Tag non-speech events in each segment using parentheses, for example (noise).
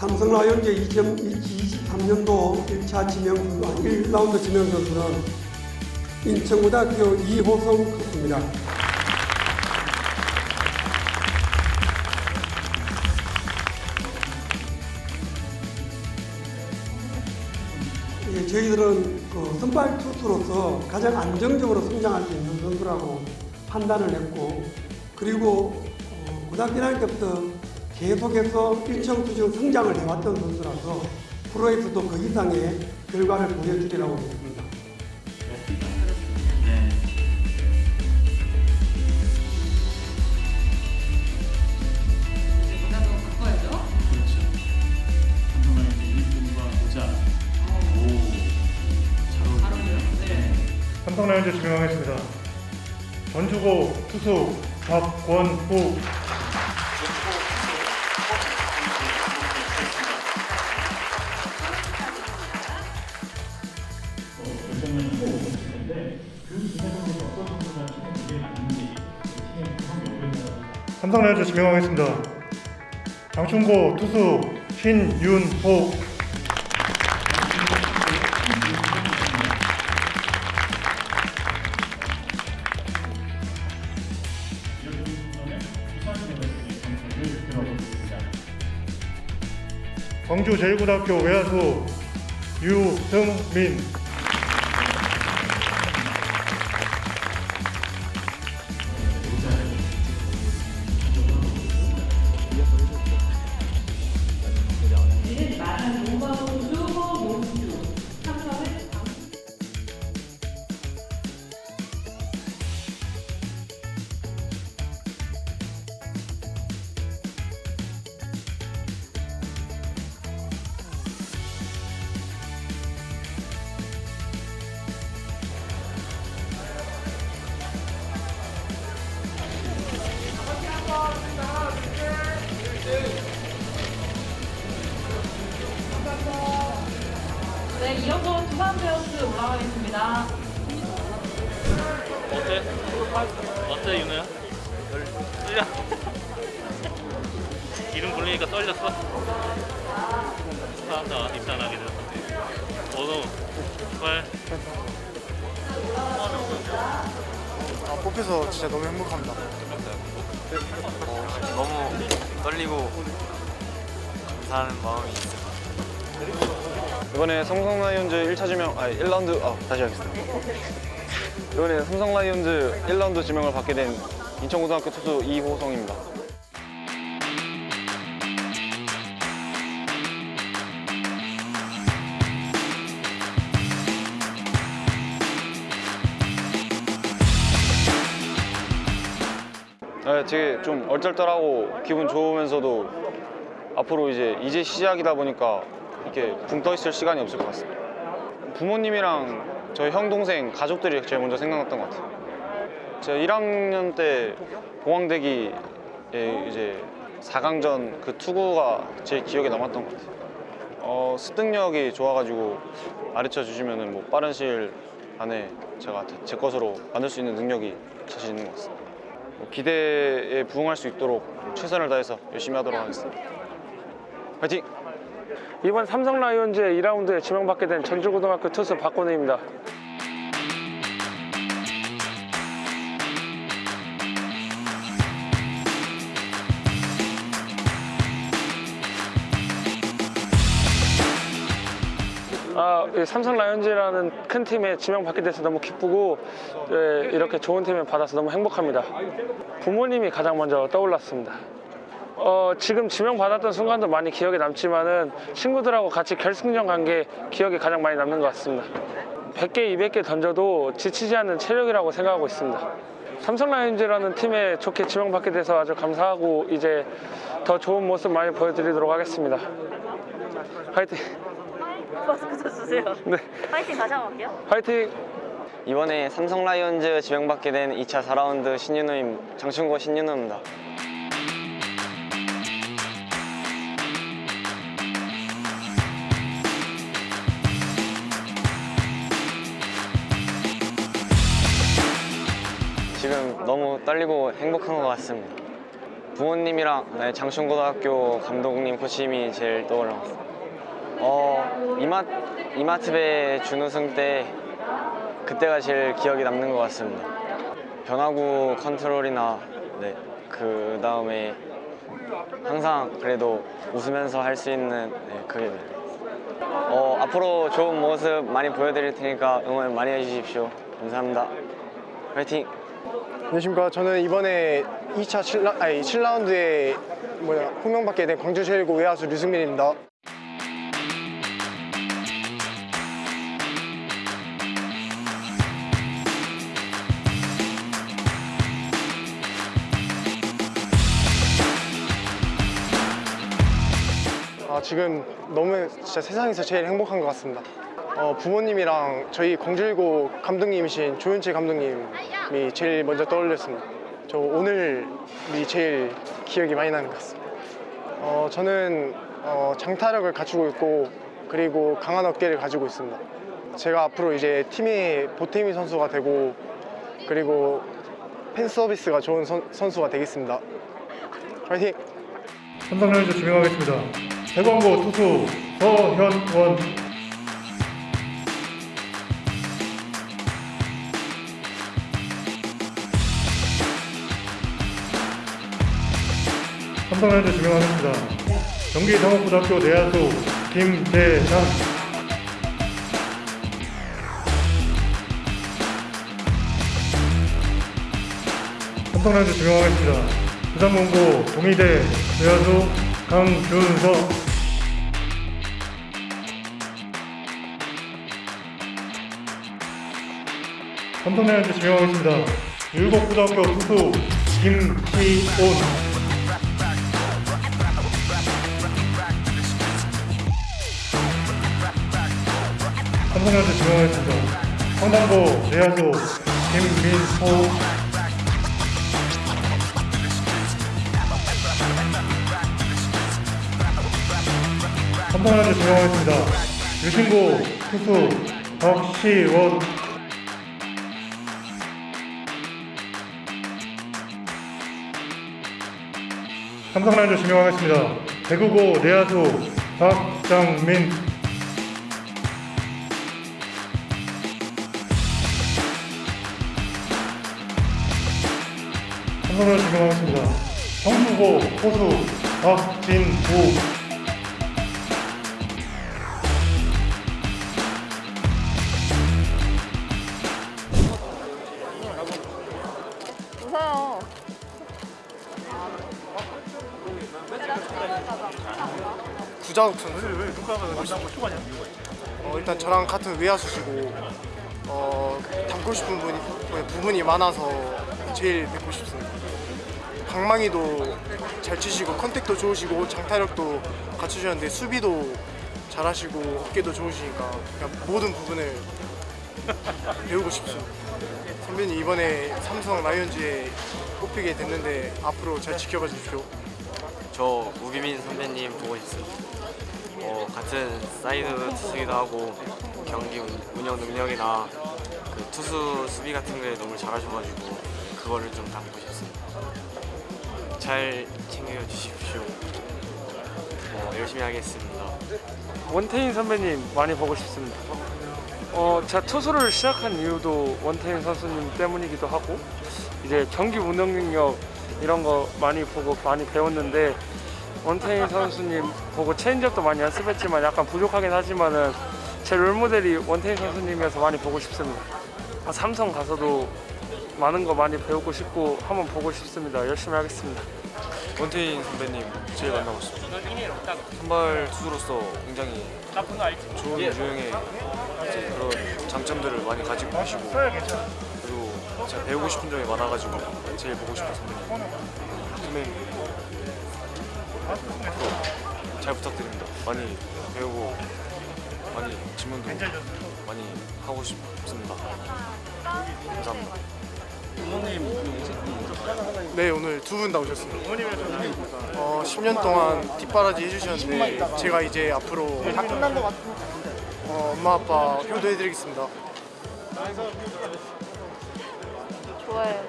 삼성 라이온즈 2023년도 1차 지명 선수, 1라운드 지명 선수는 인천고등학교 이호성 코치입니다. 예, 저희들은 그 선발 투수로서 가장 안정적으로 성장할 수 있는 선수라고 판단을 했고 그리고 어, 고등학교 1학년 때부터 계속해서 수준 성장을 해왔던 선수라서 프로에서도 그 이상의 결과를 보여주리라고 믿습니다. 이제 문화도 바꿔야죠. 그렇죠. 한동안 이제 유니폼과 모자. 오, 잘잘 어울리네요. 어울려요. 네. 삼성 라이온즈 지명하겠습니다. 전주고 투수 박권후 삼성 라이온즈 지명하겠습니다. 장충고 투수 신윤호. 광주 제1고등학교 외야수 유승민 이어서 두산 베어스 올라가겠습니다. 어때? 어때 윤호야? 떨려? (laughs) 이름 불리니까 떨렸어? 축하한다 입단하게 되었는데 어서 빨 아, 뽑혀서 진짜 너무 행복합니다. 어, 너무 떨리고 감사하는 마음이 있어요. 이번에 삼성 라이온즈 1차 지명, 아니 1라운드, 아 다시 하겠습니다. 이번에 삼성 라이온즈 1라운드 지명을 받게 된 인천고등학교 투수 이호성입니다. 네, 되게 좀 얼떨떨하고 기분 좋으면서도 앞으로 이제 이제 시작이다 보니까 이렇게 붕 떠 있을 시간이 없을 것 같습니다. 부모님이랑 저희 형 동생 가족들이 제일 먼저 생각났던 것 같아요. 제가 1학년 때 공항대기에 이제 4강전 그 투구가 제일 기억에 남았던 것 같아요. 어, 습득력이 좋아가지고 가르쳐 주시면은 뭐 빠른 시일 안에 제가 제 것으로 만들 수 있는 능력이 자신 있는 것 같습니다. 뭐 기대에 부응할 수 있도록 최선을 다해서 열심히 하도록 하겠습니다. 화이팅! 이번 삼성 라이온즈의 2라운드에 지명받게 된 전주고등학교 투수 박건우입니다. 아, 이 삼성 라이온즈라는 큰 팀에 지명받게 돼서 너무 기쁘고 예, 이렇게 좋은 팀을 받아서 너무 행복합니다. 부모님이 가장 먼저 떠올랐습니다. 어, 지금 지명받았던 순간도 많이 기억에 남지만은 친구들하고 같이 결승전 간 게 기억에 가장 많이 남는 것 같습니다. 100개, 200개 던져도 지치지 않는 체력이라고 생각하고 있습니다. 삼성 라이온즈라는 팀에 좋게 지명받게 돼서 아주 감사하고 이제 더 좋은 모습 많이 보여드리도록 하겠습니다. 화이팅! 마스크 써주세요. 네, 파이팅 다시 한번 할게요. 화이팅! 이번에 삼성 라이온즈 지명받게 된 2차 4라운드 신윤호임 장충고 신윤호입니다. 행복한 것 같습니다. 부모님이랑 네, 장충고등학교 감독님 코치님이 제일 떠올랐어요. 어 이마 이마트배 준우승 때 그때가 제일 기억에 남는 것 같습니다. 변화구 컨트롤이나 네, 그 다음에 항상 그래도 웃으면서 할 수 있는 네, 그게 네. 어, 앞으로 좋은 모습 많이 보여드릴 테니까 응원 많이 해주십시오. 감사합니다. 화이팅! 안녕하십니까. 저는 이번에 2차 7라, 아니 7라운드에 뭐야 호명받게 된 광주 제일고 외야수 류승민입니다. 아, 지금 너무 진짜 세상에서 제일 행복한 것 같습니다. 어, 부모님이랑 저희 광주일고 감독님이신 조윤채 감독님 이 제일 먼저 떠올렸습니다. 저 오늘이 제일 기억이 많이 나는 것 같습니다. 어, 저는 어, 장타력을 갖추고 있고 그리고 강한 어깨를 가지고 있습니다. 제가 앞으로 이제 팀의 보탬이 선수가 되고 그리고 팬 서비스가 좋은 선, 선수가 되겠습니다. 파이팅! 삼성 라이온즈 지명하겠습니다. 대광고 투수 서현원 삼성 라이온즈 지명하겠습니다. 경기 상업고등학교 내야수 김대상 삼성 라이온즈 지명하겠습니다. 부산공고 동의대 외야수 강준석 삼성 라이온즈 지명하겠습니다. 율곡고등학교 투수 김시온 라이온즈 지명하겠습니다. 성남고 내야수 김민호 삼성라이온즈 지명하겠습니다. 유신고 투수 박시원 삼성라이온즈 지명하겠습니다. 대구고 내야수 박장민 삼성라이온즈 지명하겠습니다. 성수고 호수 박진우 웃어요. 구자욱 선수. 어, 일단 저랑 같은 외야수시고 어, 닮고 싶은 분이, 뭐, 부분이 많아서 제일 뵙고 싶습니다. 방망이도 잘 치시고 contact도 좋으시고 장타력도 갖추셨는데 수비도 잘하시고 어깨도 좋으시니까 모든 부분을 (laughs) 배우고 싶습니다. 선배님 이번에 삼성 라이온즈에 뽑히게 됐는데 앞으로 잘 지켜봐 주십시오. 저 우기민 선배님 보고 있어요. 어, 같은 사이드 투수기도 하고 경기 운- 운영 능력이나 그 투수 수비 같은 게 너무 잘하셔가지고 그거를 좀 닮고 싶습니다. 잘 챙겨 주십시오. 어, 열심히 하겠습니다. 원태인 선배님 많이 보고 싶습니다. 어, 제가 투수를 시작한 이유도 원태인 선수님 때문이기도 하고 이제 경기 운영 능력 이런 거 많이 보고 많이 배웠는데 원태인 선수님 보고 체인지업도 많이 연습했지만 약간 부족하긴 하지만은 제 롤모델이 원태인 선수님이어서 많이 보고 싶습니다. 아, 삼성 가서도 많은 거 많이 배우고 싶고 한번 보고 싶습니다. 열심히 하겠습니다. 원태인 선배님 제일 만나고 싶습니다. 선발 투수로서 굉장히 좋은 유형의 이제 그런 장점들을 많이 가지고 계시고 그리고 제가 배우고 싶은 점이 많아가지고 제일 보고 싶은 선배님 선배님 앞으로 잘 부탁드립니다. 많이 배우고 많이 질문도 많이 하고 싶습니다. 감사합니다. 네 오늘 두분다 오셨습니다. 어, 10년 동안 뒷바라지 해주셨는데 제가 이제 앞으로 어, 엄마 아빠 효도해드리겠습니다. 좋아요.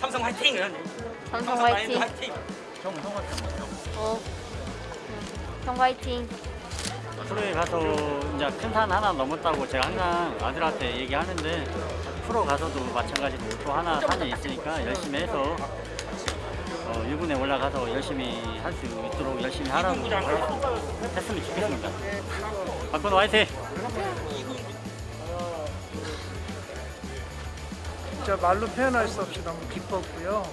삼성 화이팅! 삼성 화이팅. 어. 형 화이팅. 프로에 가서 이제 큰 산 하나 넘었다고 제가 항상 아들한테 얘기하는데 프로 가서도 마찬가지로 또 하나 산이 있으니까 열심히 해서 어, 1군에 올라가서 열심히 할 수 있도록 열심히 하라고 했으면 좋겠습니다. 박건호 화이팅! 진짜 말로 표현할 수 없이 너무 기뻤고요.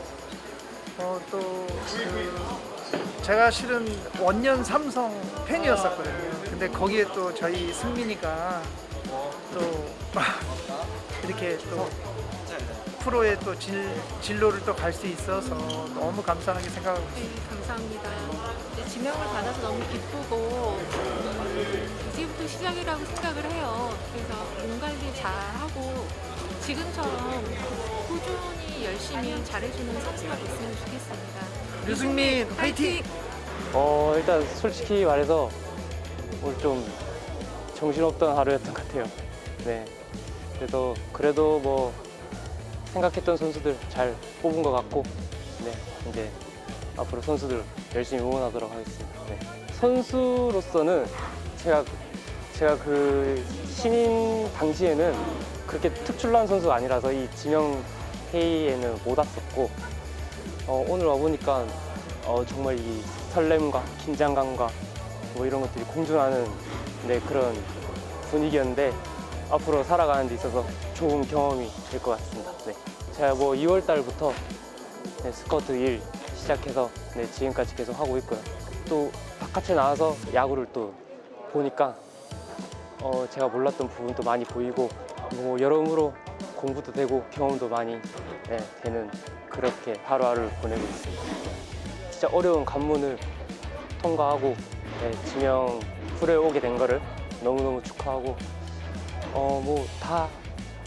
어, 또 그, 제가 실은 원년 삼성 팬이었었거든요. 근데 거기에 또 저희 승민이가 또 이렇게 또 프로의 또 진, 진로를 또 갈 수 있어서 너무 감사하게 생각하고 있습니다. 네, 감사합니다. 네, 지명을 받아서 너무 기쁘고 음, 이제부터 시작이라고 생각을 해요. 그래서 몸 관리 잘하고 지금처럼 꾸준히 열심히 잘해주는 선수가 됐으면 좋겠습니다. 류승민 화이팅! 어 일단 솔직히 말해서 오늘 좀 정신없던 하루였던 것 같아요. 네. 그래도 그래도 뭐 생각했던 선수들 잘 뽑은 것 같고 네 이제 앞으로 선수들 열심히 응원하도록 하겠습니다. 네. 선수로서는 제가 제가 그 신인 당시에는 그렇게 특출난 선수가 아니라서 이 지명 회의에는 못 왔었고 어, 오늘 와 보니까 어, 정말 이 설렘과 긴장감과 뭐 이런 것들이 공존하는 네, 그런 분위기였는데 앞으로 살아가는 데 있어서 좋은 경험이 될 것 같습니다. 네. 제가 뭐 2월 달부터 네, 스커트 일 시작해서 네, 지금까지 계속 하고 있고요. 또 바깥에 나와서 야구를 또 보니까 어, 제가 몰랐던 부분도 많이 보이고 뭐 여러모로 공부도 되고 경험도 많이 네, 되는 그렇게 하루하루를 보내고 있습니다. 진짜 어려운 관문을 통과하고 네, 지명 프로에 오게 된 거를 너무너무 축하하고 어 뭐 다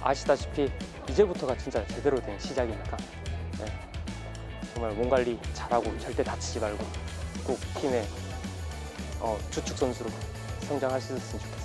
아시다시피 이제부터가 진짜 제대로 된 시작이니까 네, 정말 몸 관리 잘하고 절대 다치지 말고 꼭 팀의 어, 주축 선수로 있었으면 좋겠습니다. 네.